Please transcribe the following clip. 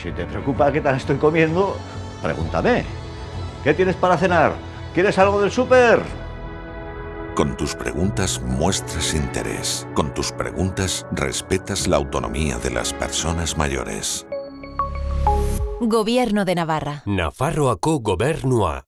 Si te preocupa qué tal estoy comiendo, pregúntame. ¿Qué tienes para cenar? ¿Quieres algo del súper? Con tus preguntas muestras interés. Con tus preguntas respetas la autonomía de las personas mayores. Gobierno de Navarra. Nafarroako gobernua.